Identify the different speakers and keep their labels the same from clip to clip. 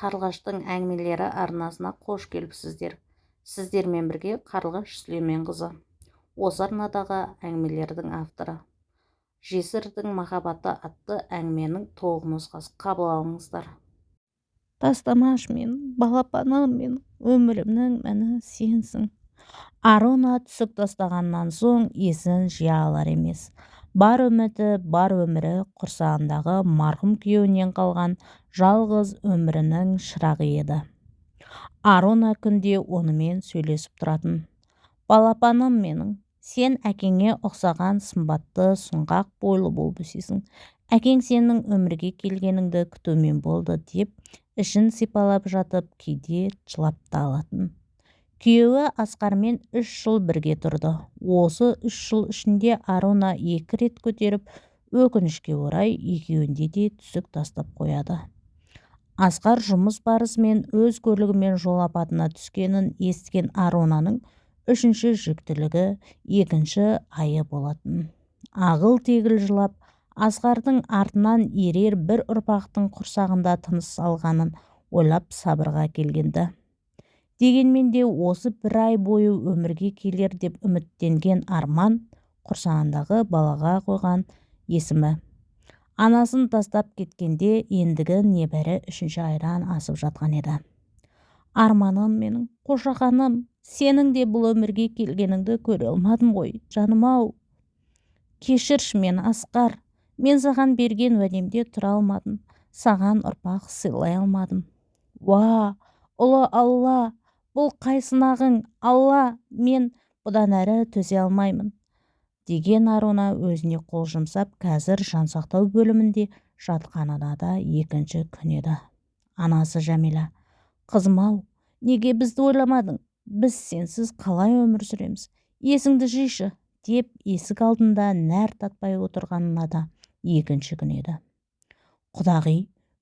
Speaker 1: қарлығаштың әңгімелері арнасына қош келіпсіздер. Сіздермен бірге қарлығаш сүлейменқызы осы арнадағы әңгімелердің авторы. Жесірдің махаббаты атты әңгіменің толық нұсқасы қабыл алыңыздар.
Speaker 2: Тастамаш мен балапаным мен өмірімнің мәні сенсің. Аруна түсік тастағаннан соң есін жия алар емес. Бар үміті бар өмірі құрсағындағы марқұм күйеуінен қалған жалғыз өмірінің шырағы еді. Аруна күнде онымен сөйлесіп тұратын. Балапаным менің сен әкеңе ұқсаған сымбатты сұңғақ бойлы болып өсесің әкең сенің өмірге келгеніңді күтумен болды деп ішін сипалап жатып кейде жылап та алатын. Күйеуі асқармен үш жыл бірге тұрды. Осы үш жыл ішінде аруна екі рет көтеріп өкінішке орай екеуінде де түсік тастап қояды. Асқар жұмыс барысымен өз көлігімен жол апатына түскенін естіген арунаның үшінші жүктілігі екінші айы болатын. Ағыл-тегіл жылап асқардың артынан ерер бір ұрпақтың құрсағында тыныс алғанын ойлап сабырға келгенді. Дегенмен де осы бір ай бойы өмірге келер деп үміттенген арман құрсағындағы балаға қойған есімі. Анасын тастап кеткенде ендігі небәрі үшінші айдан асып жатқан еді. Арманым менің қошақаным сенің де бұл өмірге келгеніңді көре алмадым ғой жаным-ау. Кешірші мен асқар. Мен саған берген уәдемде тұра алмадым. Саған ұрпақ сыйлай алмадым. Уа ұлы алла! Бұл қай сынағың алла мен бұдан әрі төзе алмаймын деген аруна өзіне қол жұмсап қазір жансақтау бөлімінде жатқанына да екінші күн еді. Анасы жәмила қызым-ау неге бізді ойламадың? Біз сенсіз қалай өмір сүреміз? Есіңді жишы деп есік алдында нәр татпай отырғанына да екінші күн еді. Құдағи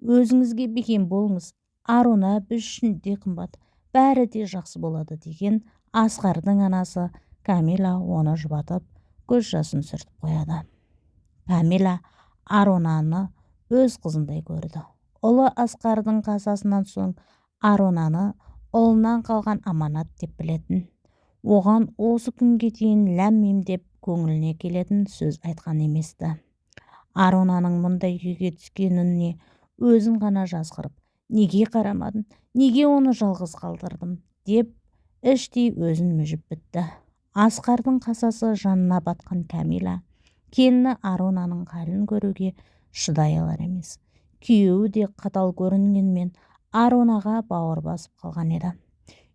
Speaker 2: өзіңізге бекем болыңыз. Аруна біз үшін де қымбат. Бәрі де жақсы болады деген асқардың анасы камила оны жұбатып көз жасын сүртіп қояды. Камила арунаны өз қызындай көрді. Ұлы асқардың қазасынан соң арунаны ұлынан қалған аманат деп білетін оған осы күнге дейін ләм мим деп көңіліне келетін сөз айтқан емес-ті. Арунаның мұндай күйге түскеніне өзін ғана жазғырып неге қарамадым неге оны жалғыз қалдырдым деп іштей өзін мүжіп бітті. Асқардың қасасы жанына батқан кәмила келіні арунаның халін көруге шыдай алар емес. Күйеуі де қатал көрінгенмен арунаға бауыр басып қалған еді.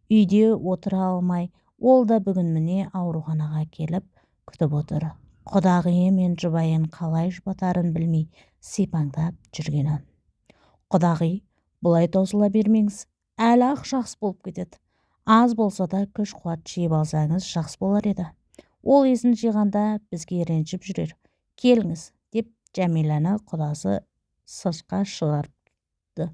Speaker 2: Үйде отыра алмай ол да бүгін міне ауруханаға келіп күтіп отыр. Құдағиы мен жұбайын қалай жұбатарын білмей сипаңдап жүргені. Құдағи бұлай таусыла бермеңіз. Әлі-ақ жақсы болып кетеді. Аз болса да күш қуат жиып алсаңыз жақсы болар еді. Ол есін жиғанда бізге ренжіп жүрер. Келіңіз деп жәмиланы құдасы сыртқа шығарды.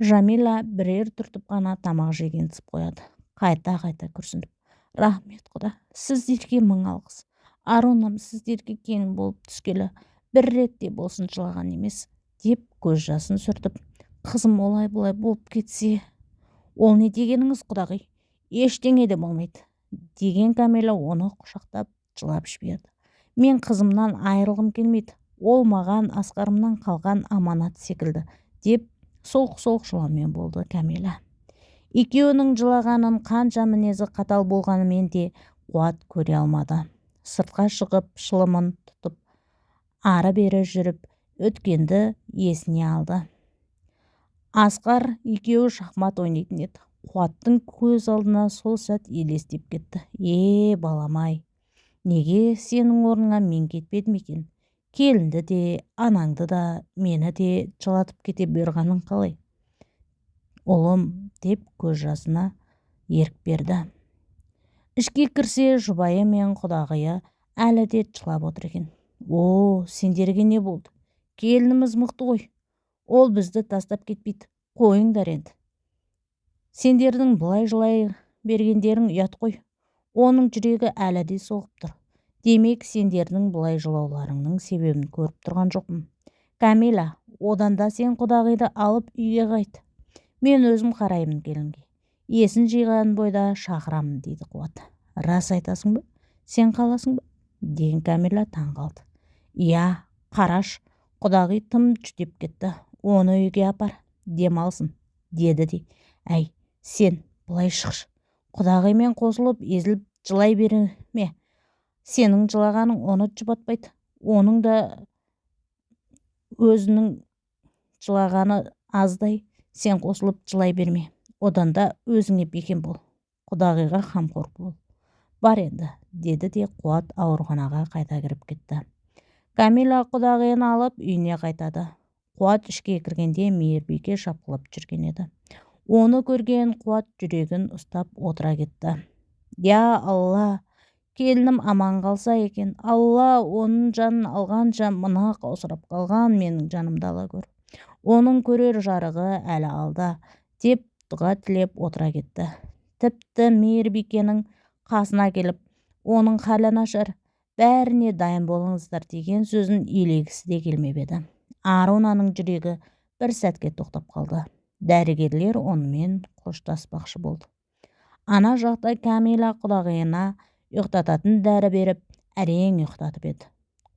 Speaker 2: Жамила бірер түртіп қана тамақ жегенсіп қояды. Қайта-қайта күрсініп. Рахмет құда. Сіздерге мың алғыс. Арунам сіздерге келін болып түскелі. Бір рет те болсын жылаған емес деп көз жасын сүртіп. Қызым олай бұлай болып кетсе ол не дегеніңіз құдағи? Ештеңе де болмайды. Деген кәмила оны құшақтап жылап жіберді. Мен қызымнан айырылғым келмейді. Ол маған асқарымнан қалған аманат секілді деп солқ-солқ жылаумен болды кәмила екеуінің жылағанын қанша мінезі қатал болғанымен де қуат көре алмады. Сыртқа шығып шылымын тұтып ары-бері жүріп өткенді есіне алды. Асқар екеуі шахмат ойнайтын еді. қуаттың көз алдына сол сәт елестеп кетті. Е балам-ай неге сенің орныңа мен кетпедім екен? Келінді де анаңды да мені де жылатып кете бергенің қалай? Ұлым деп көз жасына ерік берді. Ішке кірсе жұбайы мен құдағиы әлі де жылап отыр екен. О сендерге не болды? Келініміз мықты ғой. Ол бізді тастап кетпейді. Қойыңдар енді. Сендердің бұлай жылай бергендерің ұят қой. Оның жүрегі әлі де соғып тұр. Демек сендердің бұлай жылауларыңның себебін көріп тұрған жоқпын. Кәмила одан да сен құдағиды алып үйге қайт. Мен өзім қараймын келінге. Есін жиған бойда шақырамын дейді қуат. Рас айтасың ба? Сен қаласың ба? Деген кәмила таң қалды. Иә қараш құдағи тым жүдеп кетті. Оны үйге апар демалсын деді де. Әй сен былай шықшы. Құдағимен қосылып езіліп жылай берме сенің жылағаның оны жұбатпайды. Оның да өзінің жылағаны аздай. Сен қосылып жылай берме. Одан да өзіңе бекем бол. Құдағиға қамқор бол. Бар енді деді де қуат ауруханаға қайта кіріп кетті. Камила құдағиын алып үйіне қайтады. Қуат ішке кіргенде мейірбике шапқылап жүрген еді. Оны көрген қуат жүрегін ұстап отыра кетті. Я алла келінім аман қалса екен. Алла оның жанын алғанша мына қаусырап қалған менің жанымды ала көр. Оның көрер жарығы әлі алда деп дұға тілеп отыра кетті. Тіпті мейірбикенің қасына келіп оның халі нашар. Бәріне дайын болыңыздар деген сөзін елегісі де келмеп еді. Арунаның жүрегі бір сәтке тоқтап қалды. Дәрігерлер онымен қоштаспақшы болды. Ана жақта кәмила құдағиына ұйықтататын дәрі беріп әрең ұйықтатып еді.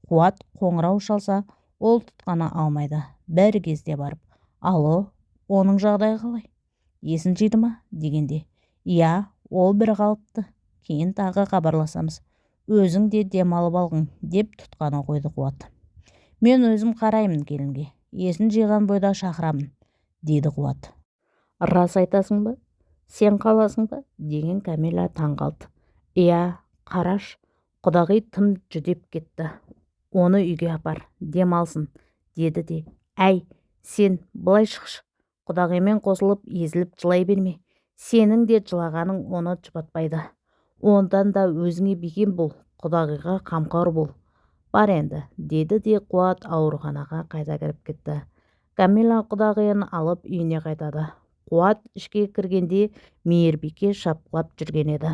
Speaker 2: Қуат қоңырау шалса ол тұтқаны алмайды. Бір кезде барып алло оның жағдайы қалай? Есін жиды ма? дегенде иә ол бір қалыпты. Кейін тағы хабарласамыз. Өзің де демалып алғың деп тұтқаны қойды қуат. Мен өзім қараймын келінге есін жиған бойда шақырамын дейді қуат.
Speaker 1: Рас айтасың ба? Сен қаласың ба? деген кәмила таң қалды. Иә қараш құдағи тым жүдеп кетті. Оны үйге апар демалсын деді де. Әй сен былай шықшы. Құдағимен қосылып езіліп жылай берме. Сенің де жылағаның оны жұбатпайды. Ондан да өзіңе бекем бол құдағиға қамқор бол бар енді деді де қуат ауруханаға қайта кіріп кетті. Камила құдағиын алып үйіне қайтады. Қуат ішке кіргенде мейірбике шапқылап жүрген еді.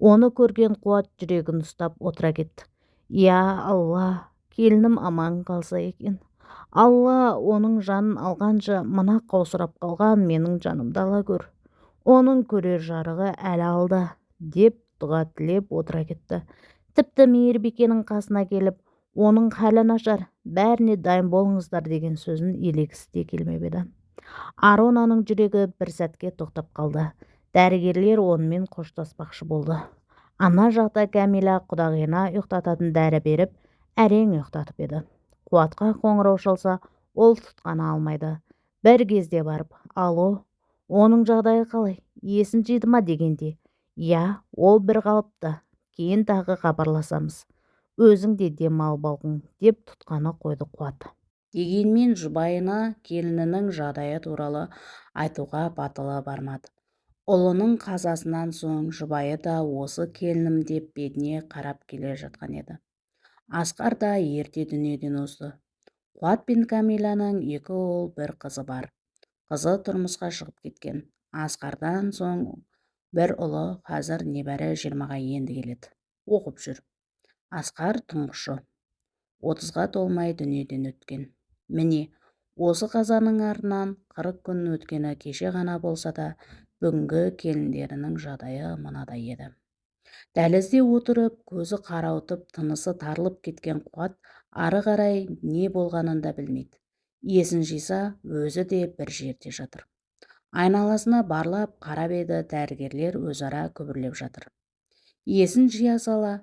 Speaker 1: Оны көрген қуат жүрегін ұстап отыра кетті. Иә алла келінім аман қалса екен. Алла оның жанын алғанша мына қаусырап қалған менің жанымды ала көр. Оның көрер жарығы әлі алда деп дұға тілеп отыра кетті. Тіпті мейірбикенің қасына келіп оның халі нашар бәріне дайын болыңыздар деген сөзін елегісі де келмеп еді. Аронаның жүрегі бір сәтке тоқтап қалды. Дәрігерлер онымен қоштаспақшы болды. Ана жақта кәмила құдағиына ұйықтататын дәрі беріп әрең ұйықтатып еді. Қуатқа қоңырау шалса ол тұтқаны алмайды. Бір кезде барып алло оның жағдайы қалай? Есін жиды ма? дегенде иә ол бір қалыпты кейін тағы хабарласамыз. Өзің де демалып алғың деп тұтқаны қойды қуат. Дегенмен жұбайына келінінің жағдайы туралы айтуға батылы бармады. Ұлының қазасынан соң жұбайы да осы келінім деп бетіне қарап келе жатқан еді. Асқар да ерте дүниеден озды. Қуат пен кәмиланың екі ұл бір қызы бар. Қызы тұрмысқа шығып кеткен. Асқардан соң бір ұлы қазір небәрі жиырмаға енді келеді. Оқып жүр. Асқар тұңғышы. Отызға толмай дүниеден өткен. Міне осы қазаның артынан қырық күн өткені кеше ғана болса да бүгінгі келіндерінің жағдайы мынадай еді. Дәлізде отырып көзі қарауытып тынысы тарылып кеткен қуат ары қарай не болғанын да білмейді. Есін жиса өзі де бір жерде жатыр. Айналасына барлап қарап еді дәрігерлер өзара күбірлеп жатыр. Есін жия сала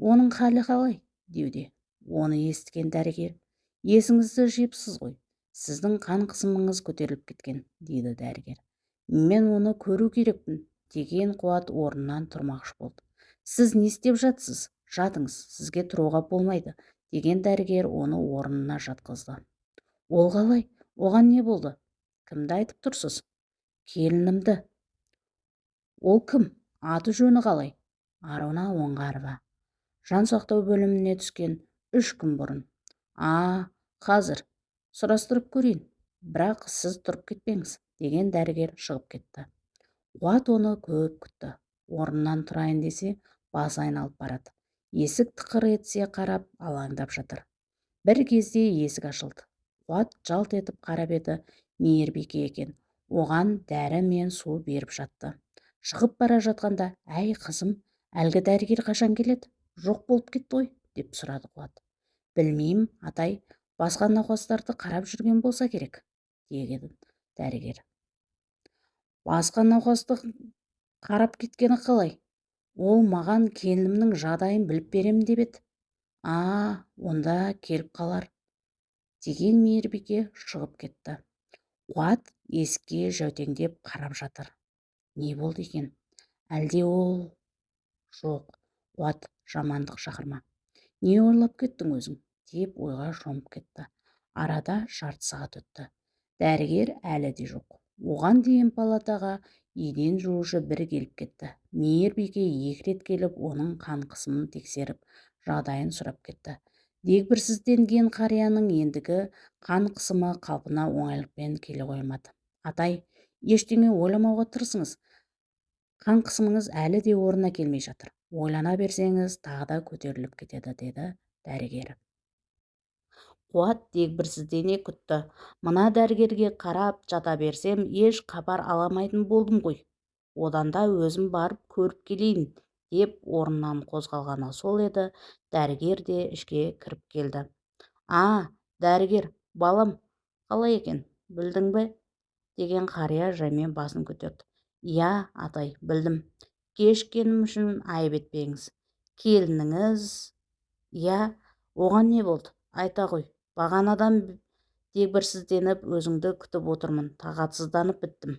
Speaker 1: оның халі қалай? деуде. Оны естіген дәрігер есіңізді жиыпсыз ғой сіздің қан қысымыңыз көтеріліп кеткен дейді дәрігер. Мен оны көру керекпін деген қуат орнынан тұрмақшы болды. Сіз не істеп жатсыз? Жатыңыз сізге тұруға болмайды деген дәрігер оны орнына жатқызды. Ол қалай? Оған не болды? Кімді айтып тұрсыз? Келінімді. Ол кім? Аты жөні қалай? Аруна оңғарова. Жан сақтау бөліміне түскен үш күн бұрын. А қазір. Сұрастырып көрейін. Бірақ сіз тұрып кетпеңіз деген дәрігер шығып кетті. Қуат оны көп күтті. Орнынан тұрайын десе басы айналып барады. Есік тықыр етсе қарап алаңдап жатыр. Бір кезде есік ашылды. Қуат жалт етіп қарап еді. Мейірбике екен. Оған дәрі мен су беріп жатты. Шығып бара жатқанда әй қызым әлгі дәрігер қашан келеді? Жоқ болып кетті ғой деп сұрады қуат. Білмеймін атай басқа науқастарды қарап жүрген болса керек деген дәрігер. Басқа науқасты қарап кеткені қалай? Ол маған келінімнің жағдайын біліп беремін деп еді а онда келіп қалар деген мейірбике шығып кетті. Қуат есікке жәутеңдеп қарап жатыр. Не болды екен? Әлде ол жоқ. Қуат жамандық шақырма. Не ойлап кеттің өзің? деп ойға шомып кетті. Арада жарты сағат өтті. Дәрігер әлі де жоқ. Оған дейін палатаға еден жуушы бір келіп кетті. Мейірбике екі рет келіп оның қан қысымын тексеріп жағдайын сұрап кетті. Дегбірсізденген қарияның ендігі қан қысымы қалпына оңайлықпен келе қоймады. Атай ештеңе ойламауға тырысыңыз. Қан қысымыңыз әлі де орнына келмей жатыр. Ойлана берсеңіз тағы да көтеріліп кетеді деді дәрігер қуат дегбірсіздене күтті мына дәрігерге қарап жата берсем еш хабар аламайтын болдым ғой. Одан да өзім барып көріп келейін. Деп орнынан қозғалғаны сол еді. Дәрігер де ішке кіріп келді. А дәрігер балам қалай екен? Білдің бе? деген қария жаймен басын көтерді. Иә атай білдім. Кешіккенім үшін айып етпеңіз. Келініңіз иә оған не болды? Айта ғой. Бағанадан дегбірсізденіп өзіңді күтіп отырмын. Тағатсызданып біттім.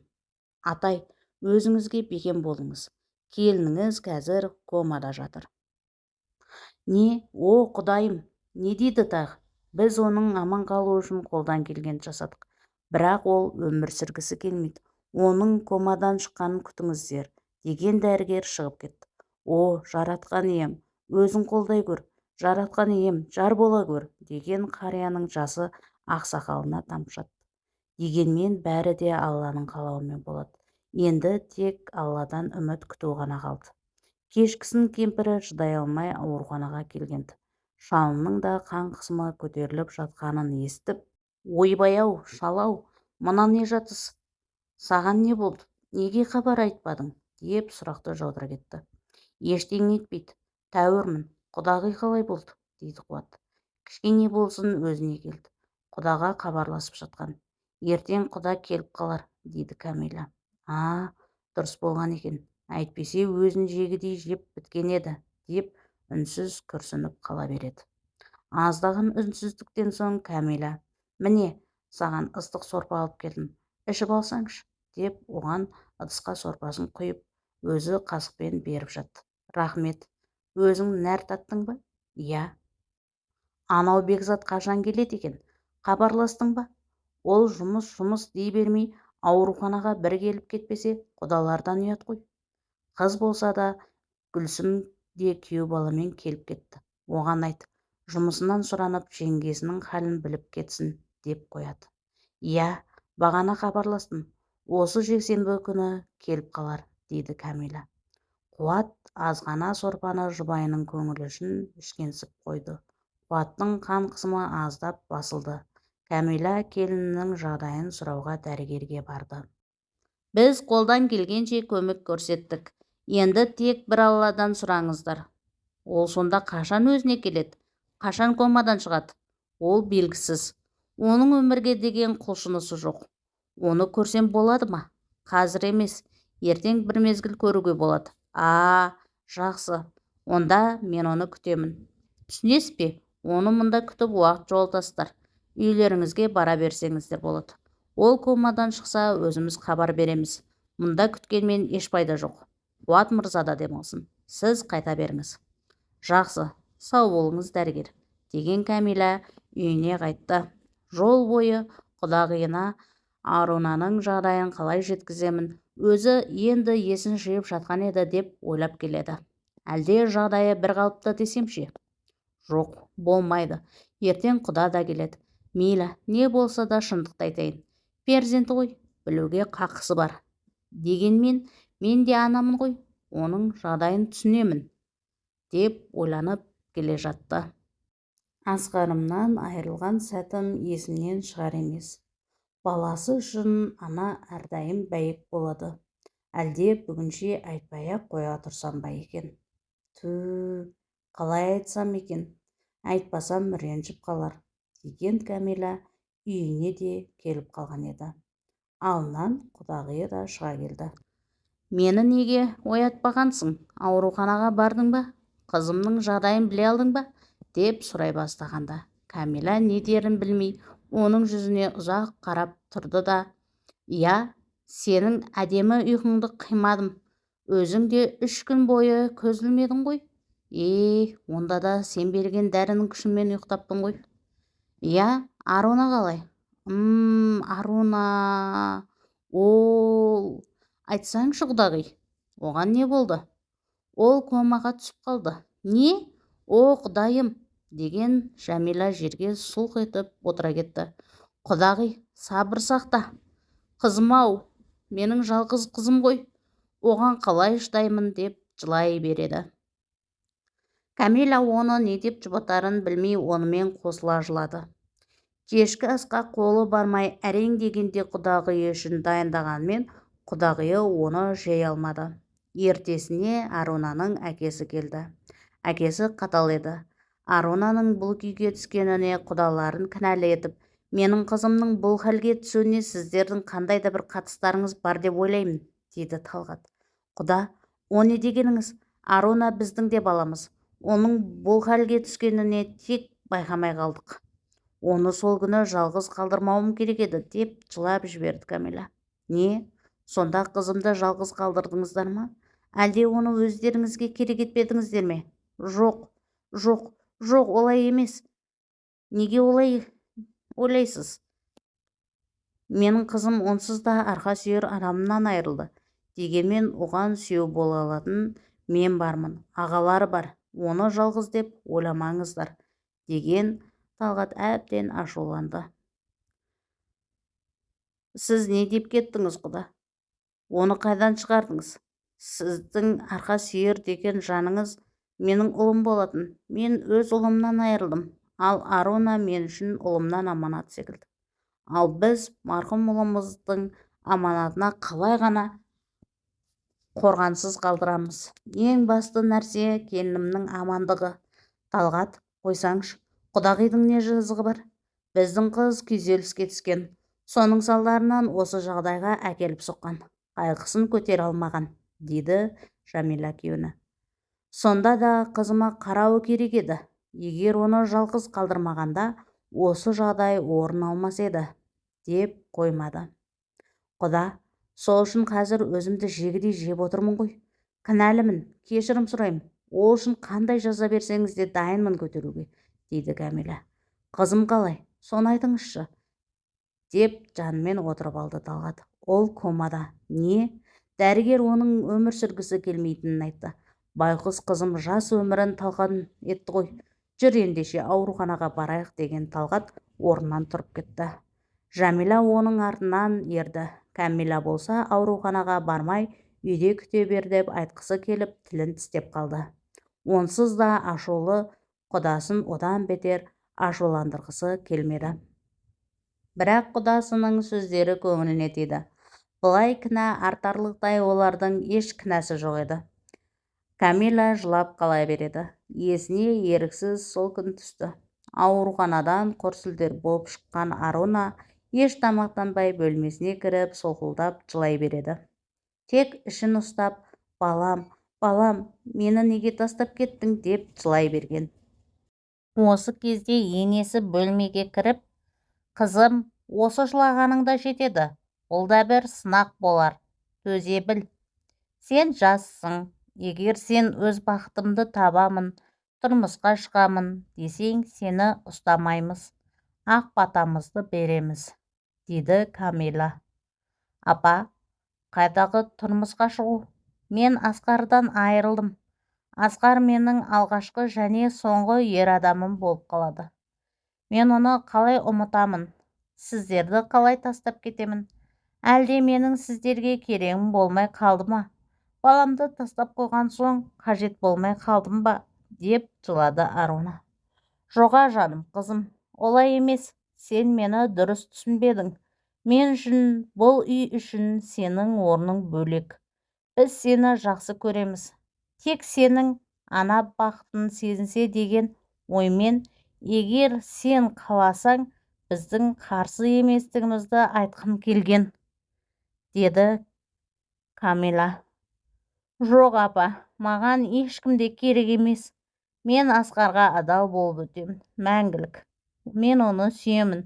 Speaker 1: Атай өзіңізге бекем болыңыз. Келініңіз қазір комада жатыр. Не о құдайым не дейді тағы? Біз оның аман қалуы үшін қолдан келгенді жасадық. Бірақ ол өмір сүргісі келмейді. Оның комадан шыққанын күтіңіздер деген дәрігер шығып кетті. О жаратқан ием өзің қолдай көр жаратқан ием жар бола көр деген қарияның жасы ақсақалына тамшатты дегенмен бәрі де алланың қалауымен болады. Енді тек алладан үміт күту ғана қалды. Кешкісін кемпірі шыдай алмай ауруханаға келген-ді. Шалының да қан қысымы көтеріліп жатқанын естіп ойбай-ау шал-ау мына не жатыс? Саған не болды? Неге хабар айтпадың? деп сұрақты жаудыра кетті. Ештеңе етпейді тәуірмін құдағи қалай болды? дейді қуат. Кішкене болсын өзіне келді құдаға хабарласып жатқан. Ертең құда келіп қалар дейді кәмила а дұрыс болған екен әйтпесе өзін жегідей жеп біткен еді деп үнсіз күрсініп қала береді. Аздаған үнсіздіктен соң кәмила міне саған ыстық сорпа алып келдім ішіп алсаңшы деп оған ыдысқа сорпасын құйып өзі қасықпен беріп жатты. Рахмет өзің нәр таттың ба? Иә анау бекзат қашан келеді екен? Хабарластың ба? Ол жұмыс жұмыс дей бермей ауруханаға бір келіп кетпесе құдалардан ұят қой. Қыз болса да гүлсім де күйеу баламен келіп кетті. Оған айт жұмысынан сұранып жеңгесінің халін біліп кетсін деп қояды. Иә бағана хабарластым. Осы жексенбі күні келіп қалар дейді кәмила. Қуат азғана сорпаны жұбайының көңілі үшін ішкенсіп қойды. Қуаттың қан қысымы аздап басылды. Кәмила келінінің жағдайын сұрауға дәрігерге барды. Біз қолдан келгенше көмек көрсеттік. Енді тек бір алладан сұраңыздар. Ол сонда қашан өзіне келеді? Қашан комадан шығады? Ол белгісіз. Оның өмірге деген құлшынысы жоқ. Оны көрсем болады ма? Қазір емес. Ертең бір мезгіл көруге болады. А жақсы. Онда мен оны күтемін. Түсінесіз бе? Оны мұнда күтіп уақыт жоғалтасыздар үйлеріңізге бара берсеңіздер болады. Ол комадан шықса өзіміз хабар береміз. Мұнда күткенмен еш пайда жоқ. Қуат мырза да демалсын. Сіз қайта беріңіз. Жақсы сау болыңыз дәрігер деген кәмила үйіне қайтты. Жол бойы құдағиына арунаның жағдайын қалай жеткіземін өзі енді есін жиып жатқан еді деп ойлап келеді. Әлде жағдайы бір қалыпты десемші жоқ болмайды. Ертең құда да келеді. Мейлі не болса да шындықты айтайын. Перзенті ғой білуге қақысы бар. Дегенмен мен де анамын ғой оның жағдайын түсінемін деп ойланып келе жатты. Асқарымнан айырылған сәтім есімнен шығар емес. Баласы үшін ана әрдайым бәйек болады. Әлде бүгінше айтпай-ақ қоя тұрсам ба екен? Түү қалай айтсам екен? Айтпасам ренжіп қалар. Деген кәмила үйіне де келіп қалған еді. Алдынан құдағиы да шыға келді. Мені неге оятпағансың? Ауруханаға бардың ба? Қызымның жағдайын біле алдың ба? деп сұрай бастағанда кәмила не дерін білмей оның жүзіне ұзақ қарап тұрды да иә сенің әдемі ұйқыңды қимадым. Өзің де үш күн бойы көз ілмедің ғой. Е онда да сен берген дәрінің күшімен ұйықтаппын ғой иә аруна қалай? М аруна ол айтсаңшы құдағи оған не болды? Ол комаға түсіп қалды. Не? О құдайым деген жәмила жерге сұлқ етіп отыра кетті. Құдағи сабыр сақта. Қызым-ау менің жалғыз қызым ғой. Оған қалай шыдаймын деп жылай береді. Кәмила оны не деп жұбатарын білмей онымен қосыла жылады. Кешкі асқа қолы бармай әрең дегенде құдағиы үшін дайындағанмен құдағиы оны жей алмады. Ертесіне арунаның әкесі келді. Әкесі қатал еді. Арунаның бұл күйге түскеніне құдаларын кінәлі етіп менің қызымның бұл хәлге түсуіне сіздердің қандай да бір қатыстарыңыз бар деп ойлаймын деді талғат. Құда о не дегеніңіз? Аруна біздің де баламыз. Оның бұл хәлге түскеніне тек байқамай қалдық. Оны сол күні жалғыз қалдырмауым керек еді деп жылап жіберді кәмила не сонда қызымды жалғыз қалдырдыңыздар ма? Әлде оны өздеріңізге керек етпедіңіздер ме? Жоқ жоқ жоқ олай емес. Неге олай ойлайсыз? Менің қызым онсыз да арқа сүйер адамынан айырылды. Дегенмен оған сүйеу бола алатын мен бармын ағалары бар. Оны жалғыз деп ойламаңыздар деген талғат әбден ашуланды. Сіз не деп кеттіңіз құда? Оны қайдан шығардыңыз? Сіздің арқа сүйер деген жаныңыз менің ұлым болатын. Мен өз ұлымнан айырылдым. Ал аруна мен үшін ұлымнан аманат секілді. Ал біз марқұм ұлымыздың аманатына қалай ғана қорғансыз қалдырамыз. Ең басты нәрсе келінімнің амандығы. Талғат қойсаңшы құдағидің не жазығы бар? Біздің қыз күйзеліске түскен. Соның салдарынан осы жағдайға әкеліп соққан. Қайғысын көтере алмаған дейді жәмила күйеуіне сонда да қызыма қарауы керек еді. Егер оны жалғыз қалдырмағанда осы жағдай орын алмас еді деп қоймады. Құда сол үшін қазір өзімді жегідей жеп отырмын ғой. Кінәлімін кешірім сұраймын. Ол үшін қандай жаза берсеңіз де дайынмын көтеруге дейді кәмила қызым қалай? Соны айтыңызшы деп жанымен отырып алды талғат. Ол комада. Не? Дәрігер оның өмір сүргісі келмейтінін айтты. Байқұс қызым жас өмірін талқан етті ғой. Жүр ендеше ауруханаға барайық деген талғат орнынан тұрып кетті. Жәмила оның артынан ерді. Кәмила болса ауруханаға бармай үйде күте бер деп айтқысы келіп тілін тістеп қалды. Онсыз да ашулы құдасын одан бетер ашуландырғысы келмеді. Бірақ құдасының сөздері көңіліне тиді. Былай кінә артарлықтай олардың еш кінәсі жоқ еді. Кәмила жылап қала береді. Есіне еріксіз сол күн түсті. Ауруханадан құр болып шыққан аруна еш тамақтанбай бөлмесіне кіріп солқылдап жылай береді. Тек ішін ұстап балам балам мені неге тастап кеттің? деп жылай берген. Осы кезде енесі бөлмеге кіріп қызым осы жылағаның да жетеді бұл да бір сынақ болар төзе біл. Сен жассың егер сен өз бақытымды табамын тұрмысқа шығамын десең сені ұстамаймыз ақ батамызды береміз дейді камила апа қайдағы тұрмысқа шығу? Мен асқардан айырылдым. Асқар менің алғашқы және соңғы ер адамым болып қалады. Мен оны қалай ұмытамын? Сіздерді қалай тастап кетемін? Әлде менің сіздерге керегім болмай қалды ма? Баламды тастап қойған соң қажет болмай қалдым ба? деп жылады аруна. Жоға жаным қызым олай емес. Сен мені дұрыс түсінбедің.
Speaker 2: Мен үшін бұл үй үшін сенің орның бөлек. Біз сені жақсы көреміз. Тек сенің ана бақытын сезінсе деген оймен егер сен қаласаң біздің қарсы еместігімізді айтқым келген деді камила жоқ апа маған ешкім де керек емес. Мен асқарға адал болып өтемін мәңгілік. Мен оны сүйемін.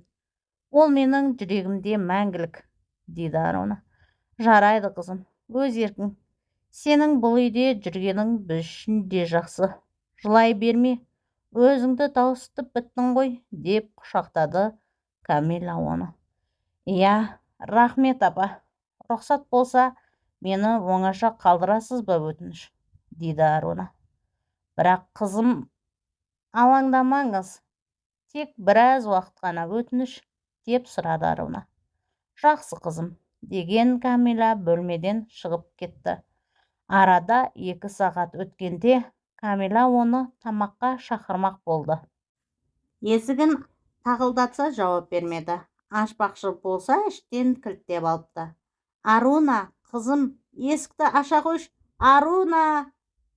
Speaker 2: Ол менің жүрегімде мәңгілік дейді аруна жарайды қызым. Өз еркің. Сенің бұл үйде жүргенің біз үшін де жақсы. Жылай берме. Өзіңді тауысытып біттің ғой деп құшақтады камила оны иә рахмет апа. Рұқсат болса мені оңаша қалдырасыз ба өтініш? Дейді аруна бірақ қызым алаңдамаңыз. Тек біраз уақыт қана өтініш деп сұрады аруна. Жақсы қызым деген камила бөлмеден шығып кетті. Арада екі сағат өткенде камила оны тамаққа шақырмақ болды.
Speaker 1: Есігін тақылдатса жауап бермеді. Ашпақшы болса іштен кілттеп алыпты. Аруна қызым есікті аша қойшы. Аруна!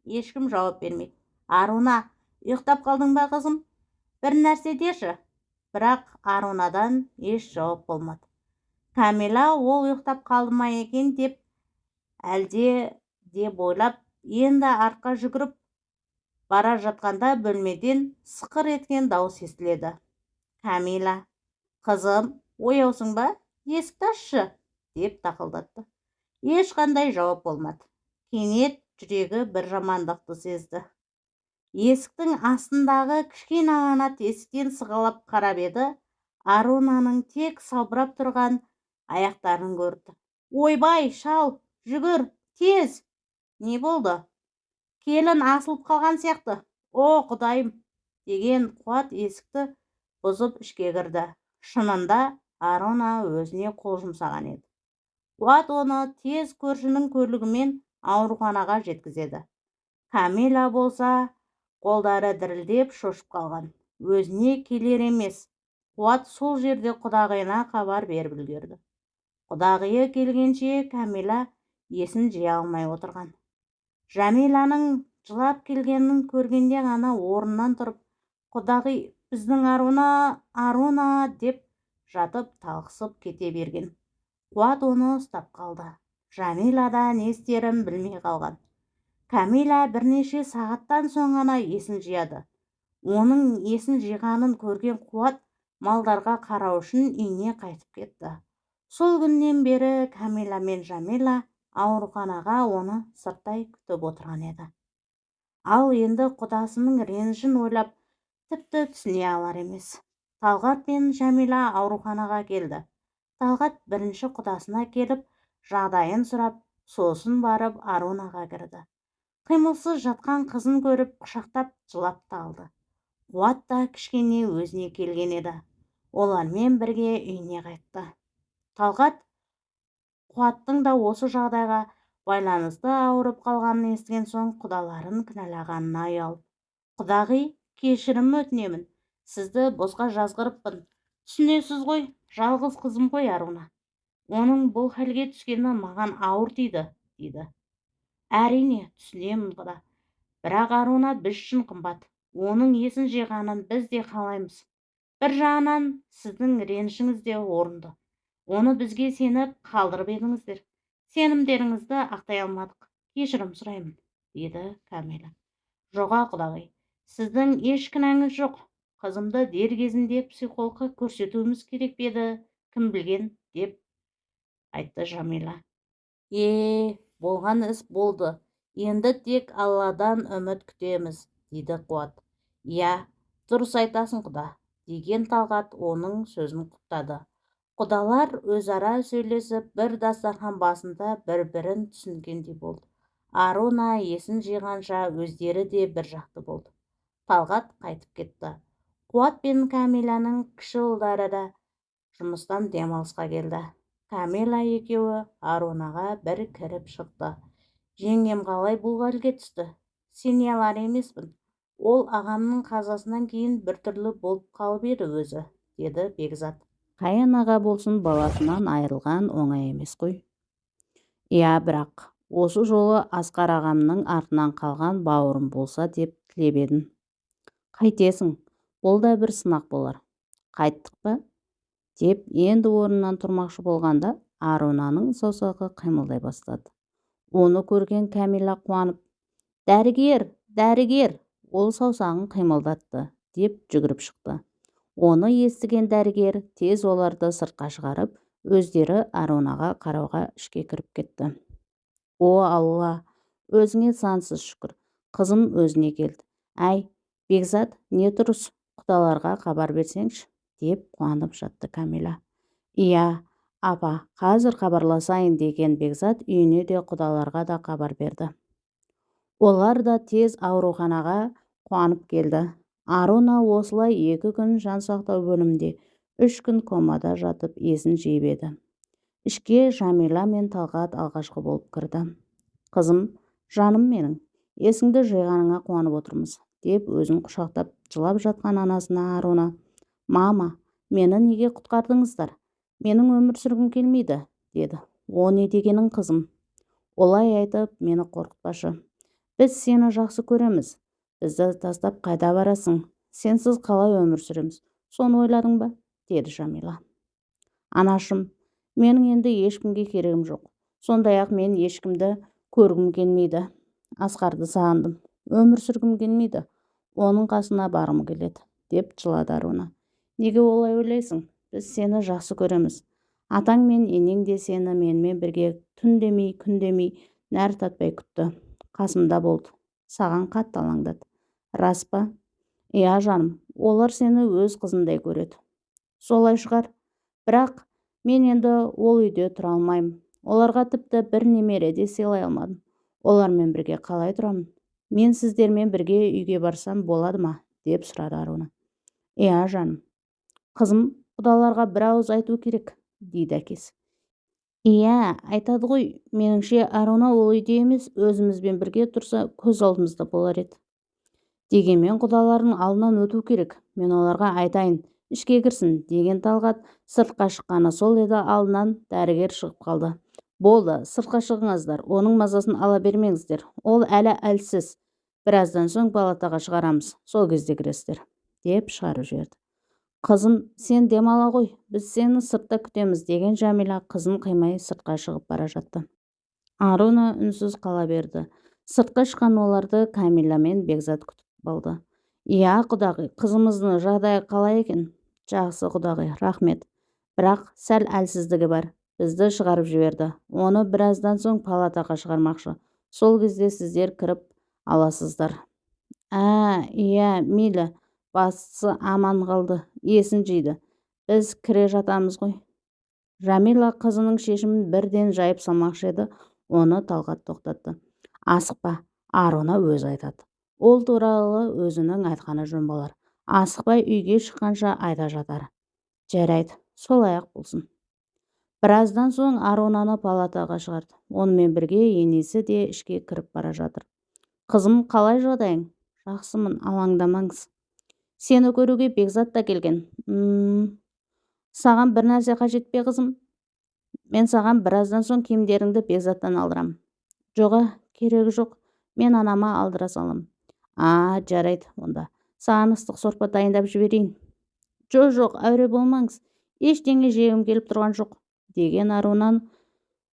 Speaker 1: Ешкім жауап бермейді. Аруна ұйықтап қалдың ба қызым? Бір нәрсе деші. Бірақ арунадан еш жауап болмады. Кәмила ол ұйықтап қалды ма екен деп әлде деп ойлап енді артқа жүгіріп бара жатқанда бөлмеден сықыр еткен дауыс естіледі. Кәмила қызым ояусың ба? Есікті ашшы! деп тақылдатты. Ешқандай жауап болмады. Кенет жүрегі бір жамандықты сезді. Есіктің астындағы кішкене ғана тесіктен сығалап қарап еді. Арунаның тек салбырап тұрған аяқтарын көрді. Ойбай шал жүгір тез! Не болды? Келін асылып қалған сияқты! О құдайым! деген қуат есікті бұзып ішке кірді. Шынында аруна өзіне қол жұмсаған еді. Қуат оны тез көршінің көлігімен ауруханаға жеткізеді. Камила болса қолдары дірілдеп шошып қалған. Өзіне келер емес. Қуат сол жерде құдағиына хабар беріп үлгерді. Құдағиы келгенше кәмила есін жия алмай отырған. Жәмиланың жылап келгенін көргенде ғана орнынан тұрып құдағи біздің аруна аруна! деп жатып талықсып кете берген. Қуат оны ұстап қалды. Жәмила да не істерін білмей қалған. Кәмила бірнеше сағаттан соң ғана есін жияды. Оның есін жиғанын көрген қуат малдарға қарау үшін үйіне қайтып кетті. Сол күннен бері кәмила мен жәмила ауруханаға оны сырттай күтіп отырған еді. Ал енді құдасының ренішін ойлап тіпті түсіне алар емес. Талғат пен жәмила ауруханаға келді. Талғат бірінші құдасына келіп жағдайын сұрап сосын барып арунаға кірді. Қимылсыз жатқан қызын көріп құшақтап жылап та алды. Қуат та кішкене өзіне келген еді. Олармен бірге үйіне қайтты. Талғат қуаттың да осы жағдайға байланысты ауырып қалғанын естіген соң құдаларын кінәлағанына ұялып құдағи кешірім өтінемін. Сізді босқа жазғырыппын. Түсінесіз ғой жалғыз қызым ғой аруна. Оның бұл халге түскені маған ауыр тиді дейді. Әрине түсінемін құда бірақ аруна біз үшін қымбат. Оның есін жиғанын біз де қалаймыз. Бір жағынан сіздің ренішіңіз де орынды. Оны бізге сеніп қалдырып едіңіздер. Сенімдеріңізді ақтай алмадық. Кешірім сұраймын деді кәмила жоға құдағи сіздің еш кінәңіз жоқ. Қызымды дер кезінде психологқа көрсетуіміз керек еді? Кім білген? деп айтты жамила. Е болған іс болды. Енді тек алладан үміт күтеміз дейді қуат. Иә дұрыс айтасың құда деген талғат оның сөзін құптады. Құдалар өзара сөйлесіп бір дастархан басында бір бірін түсінгендей болды. Аруна есін жиғанша өздері де бір жақты болды. Талғат қайтып кетті. Қуат пен кәмиланың кіші ұлдары да жұмыстан демалысқа келді. Камила екеуі арунаға бір кіріп шықты. Жеңгем қалай бұл халге түсті? Сене алар емеспін. Ол ағамның қазасынан кейін біртүрлі болып қалып еді өзі деді бекзат. Қай анаға болсын баласынан айырылған оңай емес қой иә бірақ осы жолы асқар ағамның артынан қалған бауырым болса деп тілеп едім қайтесің бұл да бір сынақ болар. Қайттық па? Деп енді орнынан тұрмақшы болғанда арунаның саусағы қимылдай бастады. Оны көрген кәмила қуанып дәрігер дәрігер ол саусағын қимылдатты деп жүгіріп шықты. Оны естіген дәрігер тез оларды сыртқа шығарып өздері арунаға қарауға ішке кіріп кетті. О алла өзіңе сансыз шүкір қызым өзіне келді. Әй бекзат не тұрыс? Құдаларға хабар берсеңші деп қуанып жатты кәмила иә апа қазір хабарласайын деген бекзат үйіне де құдаларға да хабар берді. Олар да тез ауруханаға қуанып келді. Аруна осылай екі күн жансақтау бөлімінде үш күн комада жатып есін жиып еді. Ішке жамила мен талғат алғашқы болып кірді. Қызым жаным менің есіңді жиғаныңа қуанып отырмыз деп өзін құшақтап жылап жатқан анасына аруна мама мені неге құтқардыңыздар? Менің өмір сүргім келмейді деді. О не дегенің қызым? Олай айтып мені қорқытпашы. Біз сені жақсы көреміз. Бізді тастап қайда барасың? Сенсіз қалай өмір сүреміз? Соны ойладың ба? деді жамила анашым менің енді ешкімге керегім жоқ. Сондай-ақ мен ешкімді көргім келмейді. Асқарды сағындым. Өмір сүргім келмейді. Оның қасына барғым келеді деп жылады аруна. Неге олай ойлайсың? Біз сені жақсы көреміз. Атаң мен енең де сені менімен бірге түн демей күн демей нәр татпай күтті. Қасымда болды. Саған қатты алаңдады. Рас па? Иә жаным. Олар сені өз қызындай көреді. Солай шығар. Бірақ мен енді ол үйде тұра алмаймын. Оларға тіпті бір немере де сыйлай алмадым. Олармен бірге қалай тұрамын? Мен сіздермен бірге үйге барсам болады ма? деп сұрады аруна. Иә жаным. Қызым құдаларға бір ауыз айту керек дейді әкесі. Иә айтады ғой меніңше аруна ол үйде емес өзімізбен бірге тұрса көз алдымызда болар еді. Дегенмен құдалардың алдынан өту керек мен оларға айтайын ішке кірсін деген талғат сыртқа шыққаны сол еді алдынан дәрігер шығып қалды. Болды сыртқа шығыңыздар оның мазасын ала бермеңіздер ол әлі әлсіз. Біраздан соң палатаға шығарамыз сол кезде кіресіздер деп шығарып жіберді. Қызым сен демала ғой біз сені сыртта күтеміз деген жәмила қызын қимай сыртқа шығып бара жатты. Аруна үнсіз қала берді. Сыртқа шыққан оларды кәмила мен бекзат күтіп алды иә құдағи қызымыздың жағдайы қалай екен? Жақсы құдағи рахмет. Бірақ сәл әлсіздігі бар. Бізді шығарып жіберді. Оны біраздан соң палатаға шығармақшы. Сол кезде сіздер кіріп аласыздар ә иә мейлі. Бастысы аман қалды есін жиды. Біз кіре жатамыз ғой жәмила қызының шешімін бірден жайып салмақшы еді оны талғат тоқтатты. Асықпа аруна өзі айтады ол туралы өзінің айтқаны жөн болар. Асықпай үйге шыққанша айта жатар жарайды солай-ақ болсын біраздан соң арунаны палатаға шығарды. Онымен бірге енесі де ішке кіріп бара жатыр. Қызым қалай жағдайың жақсымын алаңдамаңыз сені көруге бекзат та келген. Саған бір нәрсе қажет пе қызым? Мен саған біраздан соң киімдеріңді бекзаттан алдырамын жоға керегі жоқ. Мен анама алдыра саламын а жарайды онда. Саған ыстық сорпа дайындап жіберейін. Жо жоқ әуре болмаңыз. Ештеңе жегім келіп тұрған жоқ деген арунан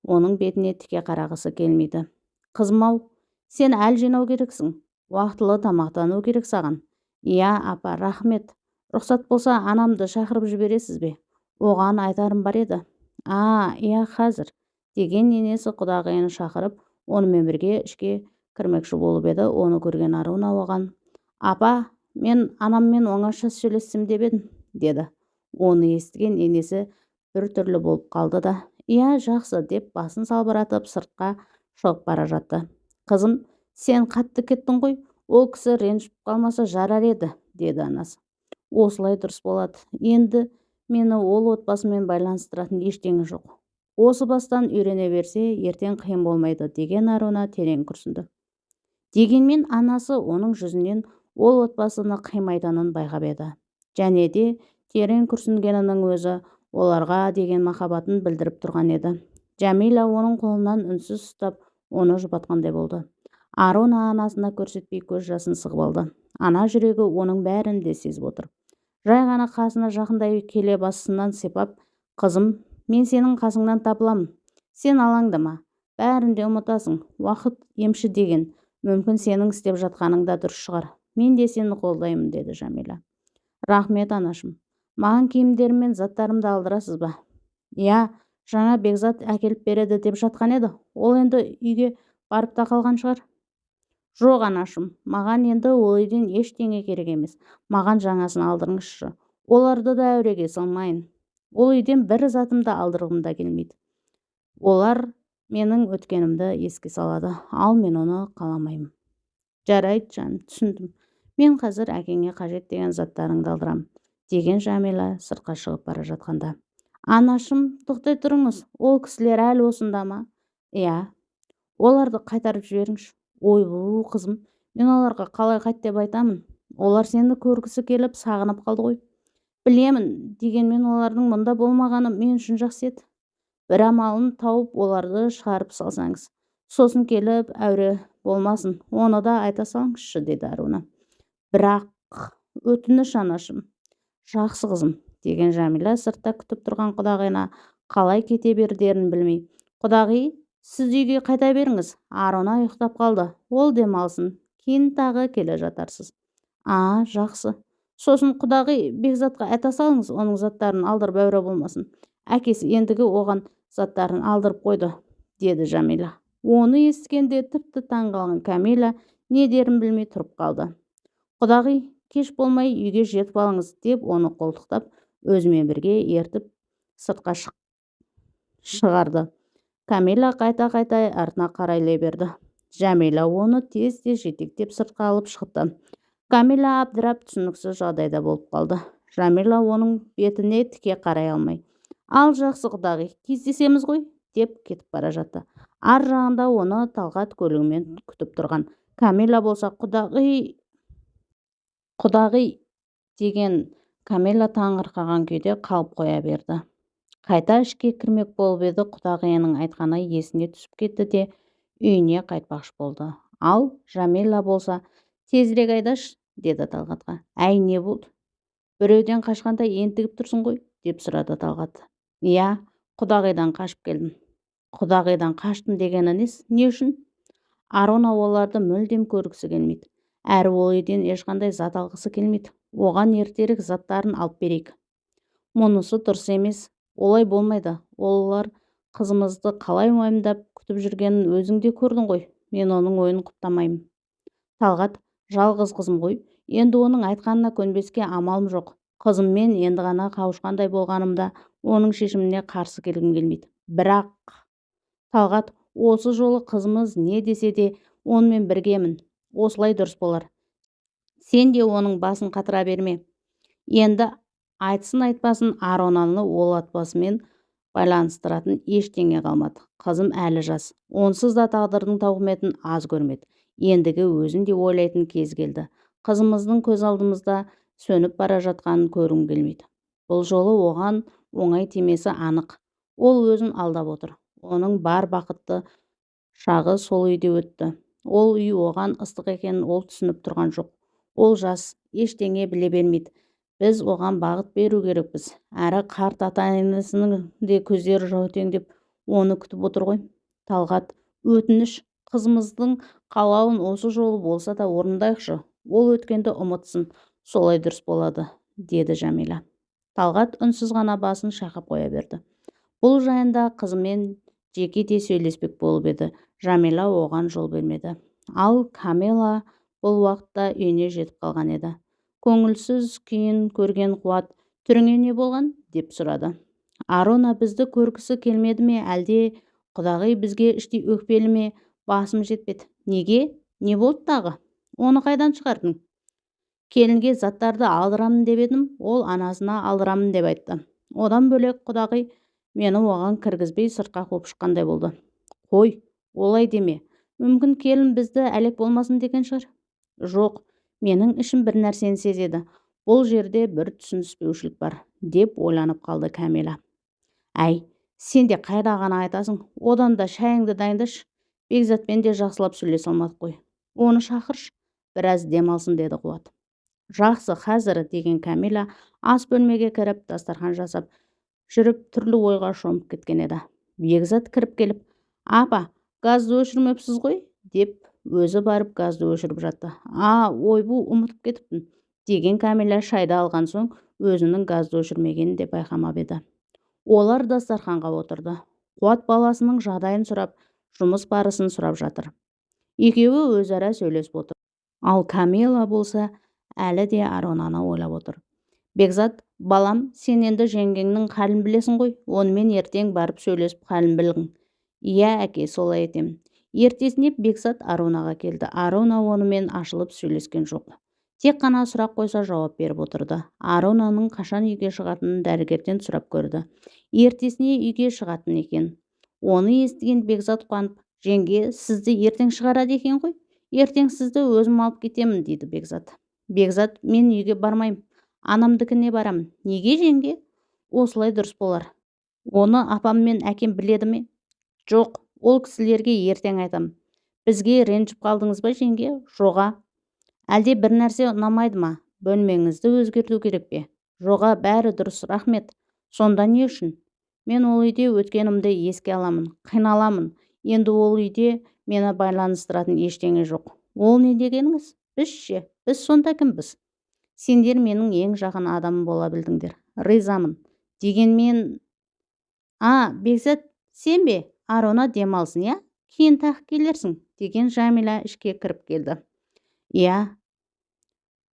Speaker 1: оның бетіне тіке қарағысы келмейді. Қызым ау сен әл жинау керексің. Уақытылы тамақтану керек саған. Иә апа рахмет. Рұқсат болса анамды шақырып жібересіз бе? Оған айтарым бар еді а иә қазір деген енесі құдағиын шақырып онымен бірге ішке кірмекші болып еді оны көрген аруна оған апа мен анаммен оңаша сөйлессем деп едім деді. Оны естіген енесі біртүрлі болып қалды да иә жақсы деп басын салбыратып сыртқа шығып бара жатты. Қызым сен қатты кеттің ғой ол кісі ренжіп қалмаса жарар еді деді анасы. Осылай дұрыс болады. Енді мені ол отбасымен байланыстыратын ештеңе жоқ. Осы бастан үйрене берсе ертең қиын болмайды деген аруна терең күрсінді. Дегенмен анасы оның жүзінен ол отбасыны қимайтынын байқап еді. Және де терең күрсінгенінің өзі оларға деген махаббатын білдіріп тұрған еді. Жәмила оның қолынан үнсіз ұстап оны жұбатқандай болды. Аруна анасына көрсетпей көз жасын сығып алды. Ана жүрегі оның бәрін де сезіп отыр. Жай ғана қасына жақындай келе басынан сипап қызым мен сенің қасыңнан табыламын. Сен алаңдама. Бәрін де ұмытасың. Уақыт емші деген. Мүмкін сенің істеп жатқаның да дұрыс шығар. Мен де сені қолдаймын деді жәмила. Рахмет анашым. Маған киімдерім мен заттарымды алдырасыз ба? Иә жаңа бекзат әкеліп береді деп жатқан еді. Ол енді үйге барып та қалған шығар жоқ анашым маған енді ол үйден ештеңе керек емес. Маған жаңасын алдырыңызшы. Оларды да әуреге салмайын. Ол үйден бір затымды алдырғым да келмейді. Олар менің өткенімді еске салады. Ал мен оны қаламаймын. Жарайды жаным түсіндім. Мен қазір әкеңе қажет деген заттарыңды алдырамын деген жәмила сыртқа шығып бара жатқанда. Анашым тоқтай тұрыңыз. Ол кісілер әлі осында ма? Иә. Оларды қайтарып жіберіңізші. Ойбу қызым мен оларға қалай қайт деп айтамын? Олар сені көргісі келіп сағынып қалды ғой. Білемін дегенмен олардың мұнда болмағаны мен үшін жақсы еді. Бір амалын тауып оларды шығарып салсаңыз. Сосын келіп әуре болмасын оны да айта салыңызшы деді аруна. Бірақ өтініш анашым. Жақсы қызым деген жәмила сыртта күтіп тұрған құдағиына қалай кете берерін білмей. Құдағи сіз үйге қайта беріңіз. Аруна ұйықтап қалды. Ол демалсын. Кейін тағы келе жатарсыз. А жақсы. Сосын құдағи бекзатқа айта салыңыз оның заттарын алдырып әуре болмасын. Әкесі ендігі оған заттарын алдырып қойды деді жәмила. Оны естігенде тіпті таң қалған кәмила не дерін білмей тұрып қалды. Құдағи кеш болмай үйге жетіп алыңыз деп оны қолтықтап өзімен бірге ертіп сыртқа шығарды. Камила қайта-қайта артына қарайлай берді. Жәмила оны тез-тез жетектеп сыртқа алып шықты камила абдырап түсініксіз жағдайда болып қалды. Жәмила оның бетіне тіке қарай алмай ал жақсы құдағи кездесеміз ғой деп кетіп бара жатты. Ар жағында оны талғат көлігімен күтіп тұрған. Камила болса құдағи құдағи деген камила таңырқаған күйде қалып қоя берді. Қайта ішке кірмек болып еді құдағиының айтқаны есіне түсіп кетті де үйіне қайтпақшы болды. Ал жәмила болса тезірек айдашы деді талғатқа. Әй не болды? Біреуден қашқандай ентігіп тұрсың ғой деп сұрады талғат. Иә құдағидан қашып келдім. Құдағидан қаштым дегені несі не үшін? Аруна оларды мүлдем көргісі келмейді. Әрі ол үйден ешқандай зат алғысы келмейді. Оған ертерек заттарын алып берейік. Мұнысы дұрыс емес. Олай болмайды. Олар қызымызды қалай уайымдап күтіп жүргенін өзің де көрдің ғой. Мен оның ойын құптамаймын. Талғат жалғыз қызым ғой. Енді оның айтқанына көнбеске амалым жоқ. Қызыммен енді ғана қауышқандай болғанымда оның шешіміне қарсы келгім келмейді. Бірақ талғат осы жолы қызымыз не десе де онымен біргемін. Осылай дұрыс болар. Сен де оның басын қатыра берме. Енді айтсын айтпасын аронаны ол отбасымен байланыстыратын ештеңе қалмады. Қызым әлі жас. Онсыз да тағдырдың тауқыметін аз көрмеді. Ендігі өзін де ойлайтын кез келді. Қызымыздың көз алдымызда сөніп бара жатқанын көргім келмейді. Бұл жолы оған оңай тимесі анық. Ол өзін алдап отыр. Оның бар бақытты шағы сол үйде өтті. Ол үй оған ыстық екенін ол түсініп тұрған жоқ. Ол жас ештеңе біле бермейді. Біз оған бағыт беру керекпіз. әрі қарт ата-енесінің де көздері жәутеңдеп оны күтіп отыр ғой. Талғат өтініш қызымыздың қалауын осы жолы болса да орындайықшы. Ол өткенді ұмытсын солай дұрыс болады деді жәмила. Талғат үнсіз ғана басын шайқап қоя берді. Бұл жайында қызымен жеке де сөйлеспек болып еді. Жәмила оған жол бермеді. Ал камила бұл уақытта үйіне жетіп қалған еді. Көңілсіз күйін көрген қуат түріңе не болған? деп сұрады. Аруна бізді көргісі келмеді ме әлде? Құдағи бізге іштей өкпелі ме? Басым жетпеді. Неге? Не болды тағы? Оны қайдан шығардың? Келінге заттарды алдырамын деп едім. Ол анасына алдырамын деп айтты. Одан бөлек құдағи мені оған кіргізбей сыртқа қуып шыққандай болды қой олай деме. Мүмкін келін бізді әлек болмасын деген шығар? Жоқ менің ішім бір нәрсені сезеді. Бұл жерде бір түсініспеушілік бар деп ойланып қалды кәмила. Әй сен де қайда ғана айтасың? Одан да шайыңды дайындашы бекзатпен де жақсылап сөйлесе алмадық қой оны шақыршы біраз демалсын деді қуат. Жақсы қазір деген кәмила ас бөлмеге кіріп дастархан жасап жүріп түрлі ойға шомып кеткен еді. Бекзат кіріп келіп апа газды өшірмепсіз ғой? деп өзі барып газды өшіріп жатты. А ойбу ұмытып кетіппін деген кәмила шайды алған соң өзінің газды өшірмегенін де байқамап еді. Олар дастарханға отырды. Қуат баласының жағдайын сұрап жұмыс барысын сұрап жатыр. Екеуі өзара сөйлесіп отыр. Ал камила болса әлі де аронаны ойлап отыр. Бекзат балам сен енді жеңгеңнің халін білесің ғой. Онымен ертең барып сөйлесіп халін білгін иә әке солай етемін ертесіне бекзат арунаға келді. Аруна онымен ашылып сөйлескен жоқ. Тек қана сұрақ қойса жауап беріп отырды. Арунаның қашан үйге шығатынын дәрігерден сұрап көрді. Ертесіне үйге шығатын екен. Оны естіген бекзат қуанып жеңге сізді ертең шығарады екен ғой? Ертең сізді өзім алып кетемін дейді бекзат. Бекзат мен үйге бармаймын. Анамдікіне барамын неге жеңге? Осылай дұрыс болар. Оны апам мен әкем біледі ме? Жоқ ол кісілерге ертең айтамын бізге ренжіп қалдыңыз ба жеңге? Жоға әлде бір нәрсе ұнамайды ма? Бөлмеңізді өзгерту керек пе? Жоға бәрі дұрыс рахмет сонда не үшін? Мен ол үйде өткенімді еске аламын қиналамын. Енді ол үйде мені байланыстыратын ештеңе жоқ ол не дегеніңіз? Біз ше? Біз сонда кімбіз? Сендер менің ең жақын адамым бола білдіңдер. Ризамын дегенмен а бекзат сен бе? Арона демалсын иә? Кейін тағы келерсің деген жәмила ішке кіріп келді. Иә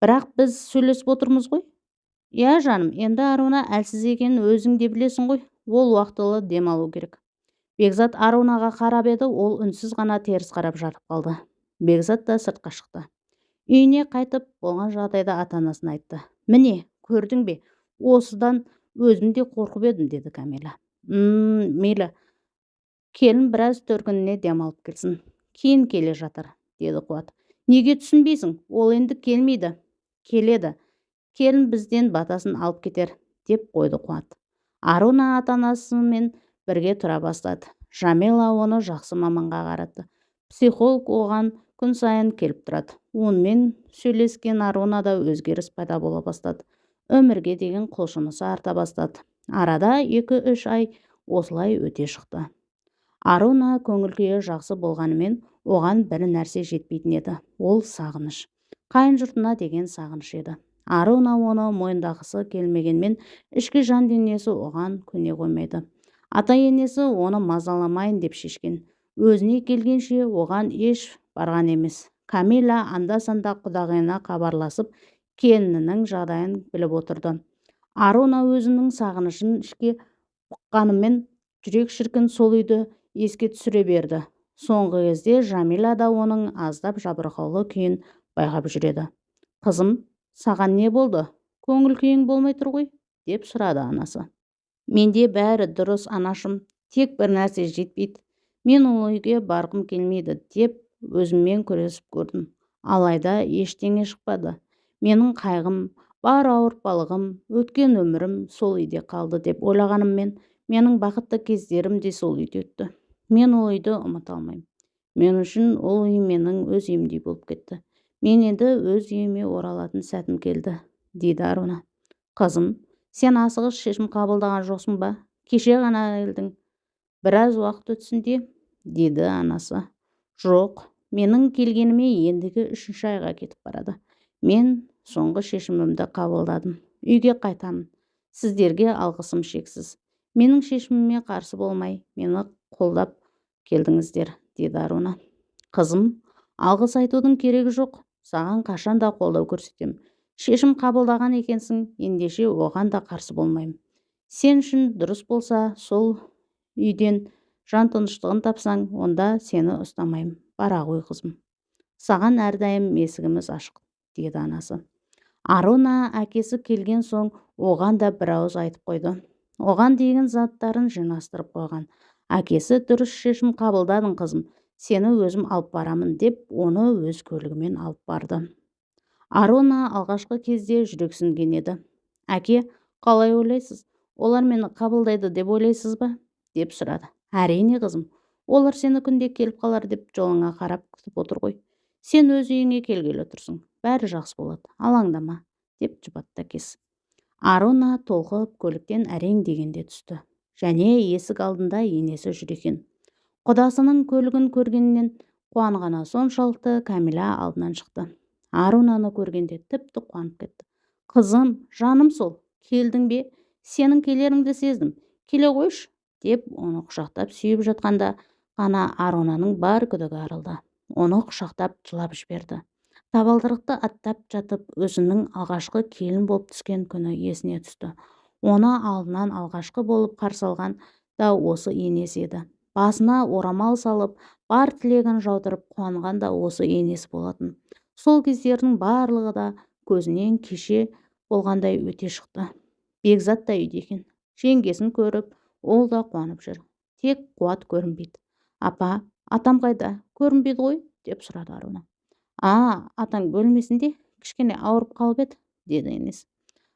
Speaker 1: бірақ біз сөйлесіп отырмыз ғой? Иә жаным енді аруна әлсіз екенін өзің де білесің ғой ол уақытылы демалу керек бекзат арунаға қарап еді ол үнсіз ғана теріс қарап жатып қалды. Бекзат та сыртқа шықты. Үйіне қайтып болған жағдайды ата анасына айтты. Міне көрдің бе осыдан өзім де қорқып едім деді камила м мейлі келін біраз төркініне демалып келсін. Кейін келе жатыр деді қуат. Неге түсінбейсің? Ол енді келмейді. Келеді. Келін бізден батасын алып кетер деп қойды қуат. Аруна ата анасымен бірге тұра бастады. Жамила оны жақсы маманға қаратты. Психолог оған күн сайын келіп тұрады. Онымен сөйлескен арунада өзгеріс пайда бола бастады. Өмірге деген құлшынысы арта бастады. Арада екі-үш ай осылай өте шықты. Аруна көңіл жақсы болғанымен оған бір нәрсе жетпейтін еді ол сағыныш. Қайын жұртына деген сағыныш еді. Аруна оны мойындағысы келмегенмен ішкі жан дүниесі оған көне қоймайды. Ата енесі оны мазаламайын деп шешкен. Өзіне келгенше оған еш барған емес. Камила анда-санда құдағайына хабарласып келінінің жағдайын біліп отырды. Аруна өзінің сағынышын ішке ұққанымен жүрек шіркін сол үйді еске түсіре берді. Соңғы кезде жамила да оның аздап жабырқаулы күйін байқап жүреді. Қызым саған не болды? Көңіл күйің болмай тұр ғой? деп сұрады анасы. Менде бәрі дұрыс анашым. Тек бір нәрсе жетпейді. Мен ол үйге барғым келмейді деп өзіммен күресіп көрдім. Алайда ештеңе шықпады. Менің қайғым бар ауыртпалығым өткен өмірім сол үйде қалды деп ойлағаныммен менің бақытты кездерім де сол үйде өтті. Мен ол үйді ұмыта алмаймын. Мен үшін ол үй менің өз үйімдей болып кетті. Мен енді өз үйіме оралатын сәтім келді дейді аруна қызым сен асығыс шешім қабылдаған жоқсың ба? Кеше ғана келдің біраз уақыт өтсін де деді анасы. Жоқ менің келгеніме ендігі үшінші айға кетіп барады. Мен соңғы шешімімді қабылдадым. Үйге қайтамын. Сіздерге алғысым шексіз. Менің шешіміме қарсы болмай мені қолдап келдіңіздер деді аруна. Қызым алғыс айтудың керегі жоқ. Саған қашан да қолдау көрсетемін шешім қабылдаған екенсің ендеше оған да қарсы болмаймын сен үшін дұрыс болса сол үйден жан тыныштығын тапсаң онда сені ұстамаймын бара ғой қызым. Саған әрдайым есігіміз ашық деді анасы. Аруна әкесі келген соң оған да бір ауыз айтып қойды. Оған деген заттарын жинастырып қойған. Әкесі дұрыс шешім қабылдадың қызым сені өзім алып барамын деп оны өз көлігімен алып барды. Аруна алғашқы кезде жүрексінген еді. Әке қалай ойлайсыз? Олар мені қабылдайды деп ойлайсыз ба? деп сұрады. Әрине қызым олар сені күнде келіп қалар деп жолыңа қарап күтіп отыр ғой. Сен өз үйіңе келгелі тұрсың бәрі жақсы болады. Алаңдама деп жұбатты әкесі. Аруна толқып көліктен әрең дегенде түсті. Және есік алдында енесі жүр екен. Құдасының көлігін көргеннен қуанғаны соншалықты кәмила алдынан шықты. Арунаны көргенде тіпті қуанып кетті. Қызым жаным сол. Келдің бе? Сенің келеріңді сездім. Келе қойшы деп оны құшақтап сүйіп жатқанда ғана арунаның бар күдігі арылды. Оны құшақтап жылап жіберді. Табалдырықты аттап жатып өзінің алғашқы келін болып түскен күні есіне түсті. Оны алдынан алғашқы болып қарсы алған да осы енесі еді. Басына орамал салып бар тілегін жаудырып қуанған да осы енесі болатын. Сол кездердің барлығы да көзінен кеше болғандай өте шықты. Бекзат та үйде екен. Жеңгесін көріп ол да қуанып жүр. Тек қуат көрінбейді. Апа атам қайда? Көрінбейді ғой? деп сұрады аруна. А атаң бөлмесінде? Кішкене ауырып қалып еді? деді енесі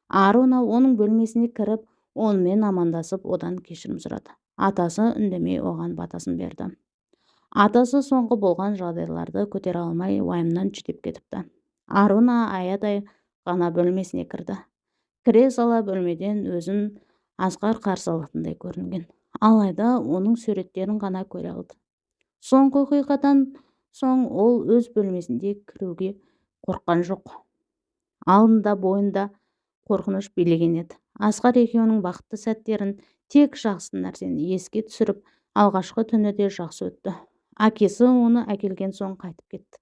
Speaker 1: аруна оның бөлмесіне кіріп онымен амандасып одан кешірім сұрады. Атасы үндемей оған батасын берді. Атасы соңғы болған жағдайларды көтере алмай уайымнан жүдеп кетіпті. Аруна аядай ғана бөлмесіне кірді. Кіре сала бөлмеден өзін асқар қарсы алатындай көрінген. Алайда оның суреттерін ғана көре алды. Соңғы оқиғадан соң ол өз бөлмесінде кіруге қорыққан жоқ. Алдында бойында қорқыныш билеген еді. Асқар екеуінің бақытты сәттерін тек жақсы нәрсені еске түсіріп алғашқы түні де жақсы өтті. Әкесі оны әкелген соң қайтып кетті.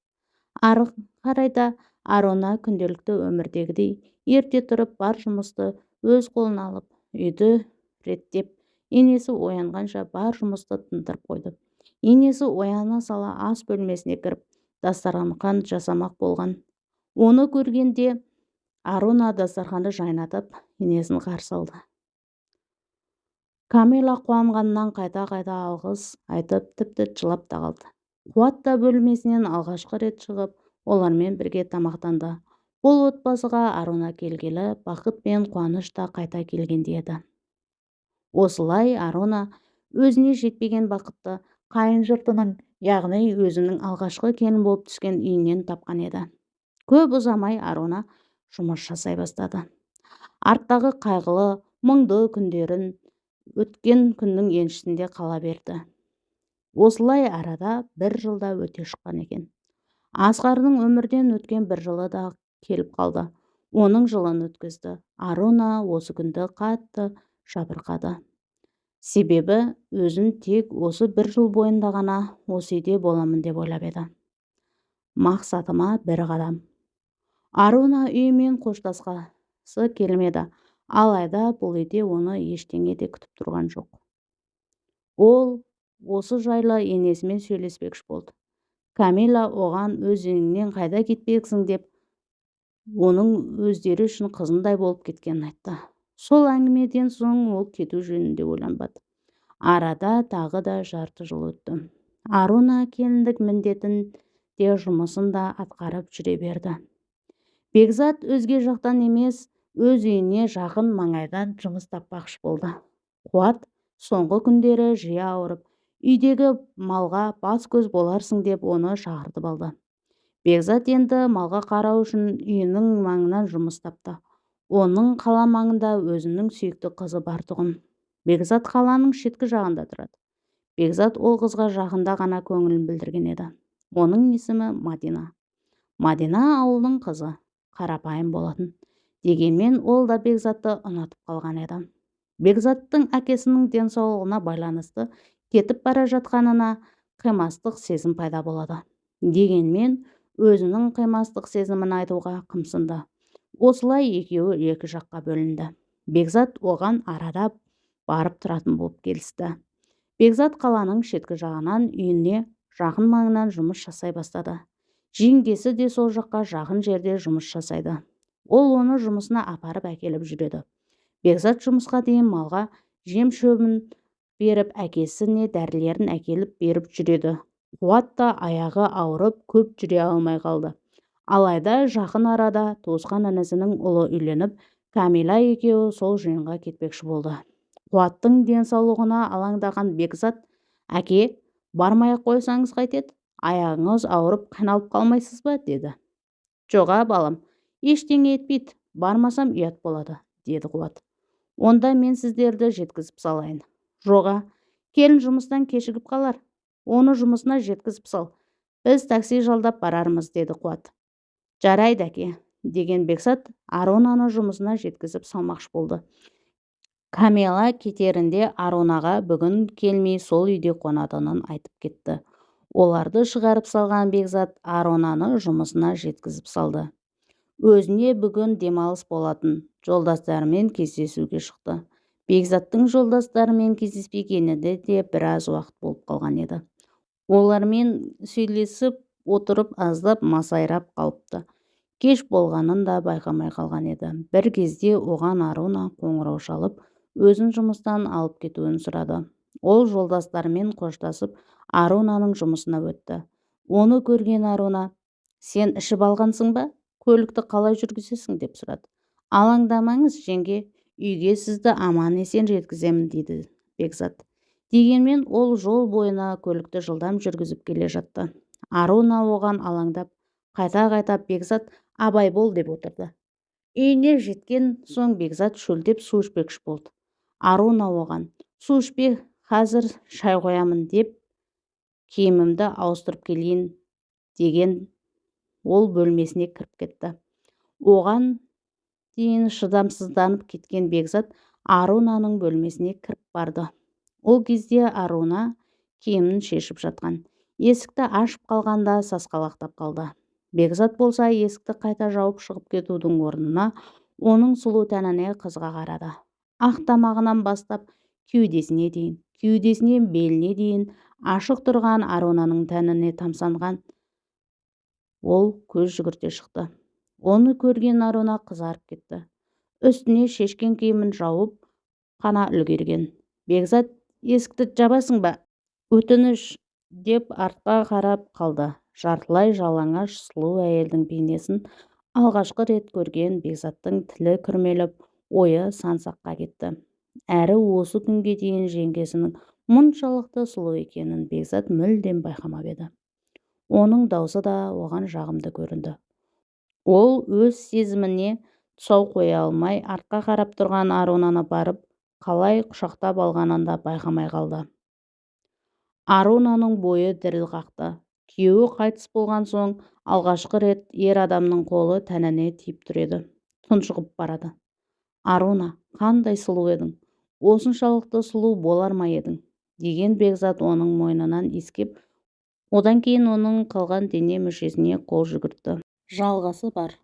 Speaker 1: Ары қарай да арона күнделікті өмірдегідей ерте тұрып бар жұмысты өз қолына алып үйді реттеп енесі оянғанша бар жұмысты тындырып қойды. Енесі ояна сала ас бөлмесіне кіріп дастархан жасамақ болған. Оны көргенде аруна дастарханды жайнатып енесін қарсы алды. Камила қуанғанынан қайта-қайта алғыс айтып тіпті жылап та қалды. Қуат та бөлмесінен алғашқы рет шығып олармен бірге тамақтанды. Бұл отбасыға аруна келгелі бақыт пен қуаныш та қайта келгендей еді. Осылай аруна өзіне жетпеген бақытты қайын жұртының яғни өзінің алғашқы келін болып түскен үйінен тапқан еді. Көп ұзамай аруна жұмыс жасай бастады. Арттағы қайғылы мұңды күндерін өткен күннің еншісінде қала берді. Осылай арада бір жылда өте шыққан екен. Асқардың өмірден өткен бір жылы да келіп қалды. Оның жылын өткізді. Аруна осы күнді қатты жабырқады. Себебі өзін тек осы бір жыл бойында ғана осы үйде боламын деп ойлап еді. Мақсатыма бір қадам. Аруна үйімен қоштасқысы келмеді. Алайда бұл үйде оны ештеңе де күтіп тұрған жоқ. Ол осы жайлы енесімен сөйлеспекші болды. Камила оған өз үйіңнен қайда кетпексің? деп оның өздері үшін қызындай болып кеткенін айтты. Сол әңгімеден соң ол кету жөнінде ойланбады. Арада тағы да жарты жыл өтті. Аруна келіндік міндетін де жұмысын да атқарып жүре берді. Бекзат өзге жақтан емес өз үйіне жақын маңайдан жұмыс таппақшы болды. Қуат соңғы күндері жиі ауырып үйдегі малға бас-көз боларсың деп оны шақыртып алды. Бекзат енді малға қарау үшін үйінің маңынан жұмыс тапты. Оның қала маңында өзінің сүйікті қызы бар тұғын. Бекзат қаланың шеткі жағында тұрады. Бекзат ол қызға жақында ғана көңілін білдірген еді. Оның есімі мадина. Мадина ауылдың қызы. Қарапайым болатын дегенмен ол да бекзатты ұнатып қалған еді. Бекзаттың әкесінің денсаулығына байланысты кетіп бара жатқанына қимастық сезім пайда болады дегенмен өзінің қимастық сезімін айтуға қымсынды. Осылай екеуі екі жаққа бөлінді. Бекзат оған арада барып тұратын болып келісті. Бекзат қаланың шеткі жағынан үйіне жақын маңынан жұмыс жасай бастады. Жеңгесі де сол жаққа жақын жерде жұмыс жасайды. Ол оны жұмысына апарып әкеліп жүреді. Бекзат жұмысқа дейін малға жем шөбін беріп әкесіне дәрілерін әкеліп беріп жүреді. Қуат та аяғы ауырып көп жүре алмай қалды. Алайда жақын арада туысқан інісінің ұлы үйленіп кәмилә екеуі сол жиынға кетпекші болды. Қуаттың денсаулығына алаңдаған бекзат әке бармай-ақ қойсаңыз қайтеді аяғыңыз ауырып қиналып қалмайсыз ба? деді. Жоға балам ештеңе етпейді бармасам ұят болады деді қуат. Онда мен сіздерді жеткізіп салайын. Жоға келін жұмыстан кешігіп қалар. Оны жұмысына жеткізіп сал. Біз такси жалдап барармыз деді қуат. Жарайды әке деген бекзат аронаны жұмысына жеткізіп салмақшы болды. Камила кетерінде арунаға бүгін келмей сол үйде қонатынын айтып кетті. Оларды шығарып салған бекзат аронаны жұмысына жеткізіп салды. Өзіне бүгін демалыс болатын. Жолдастарымен кездесуге шықты. Бекзаттың жолдастарымен кездеспегені де біраз уақыт болып қалған еді. Олармен сөйлесіп отырып аздап масайрап қалыпты. Кеш болғанын да байқамай қалған еді. Бір кезде оған аруна қоңырау шалып өзін жұмыстан алып кетуін сұрады. Ол жолдастарымен қоштасып арунаның жұмысына өтті. Оны көрген аруна сен ішіп алғансың ба? Көлікті қалай жүргізесің? деп сұрады. Алаңдамаңыз жеңге үйге сізді аман есен жеткіземін дейді бекзат. Дегенмен ол жол бойына көлікті жылдам жүргізіп келе жатты. Аруна оған алаңдап қайта-қайта бекзат абай бол деп отырды. Үйіне жеткен соң бекзат шөлдеп су ішпекші болды. Аруна оған су ішпе қазір шай қоямын деп киімімді ауыстырып келейін деген ол бөлмесіне кіріп кетті. Оған дейін шыдамсызданып кеткен бекзат арунаның бөлмесіне кіріп барды. Ол кезде аруна киімін шешіп жатқан. Есікті ашып қалғанда сасқалақтап қалды. Бекзат болса есікті қайта жауып шығып кетудің орнына оның сұлу тәніне қызға қарады. Ақ тамағынан бастап кеудесіне дейін. Кеудесінен беліне дейін ашық тұрған арунаның тәніне тамсанған. Ол көз жүгірте шықты. Оны көрген аруна қызарып кетті. Үстіне шешкен киімін жауып қана үлгерген. Бекзат есікті жабасың ба? Өтініш! деп артқа қарап қалды. Жартылай жалаңаш сұлу әйелдің бейнесін алғашқы рет көрген бекзаттың тілі күрмеліп ойы сан-саққа кетті. Әрі осы күнге дейін жеңгесінің мұншалықты сұлу екенін бекзат мүлдем байқамап еді. Оның даусы да оған жағымды көрінді. Ол өз сезіміне тұсау қоя алмай артқа қарап тұрған арунаны барып қалай құшақтап алғанын да байқамай қалды. Арунаның бойы діріл қақты. Күйеуі қайтыс болған соң алғашқы рет ер адамның қолы тәніне тиіп тұр еді. Тұншығып барады. Аруна қандай сұлу едің? Осыншалықты сұлу болар ма едің? деген бекзат оның мойнынан иіскеп одан кейін оның қалған дене мүшесіне қол жүгіртті. Жалғасы бар.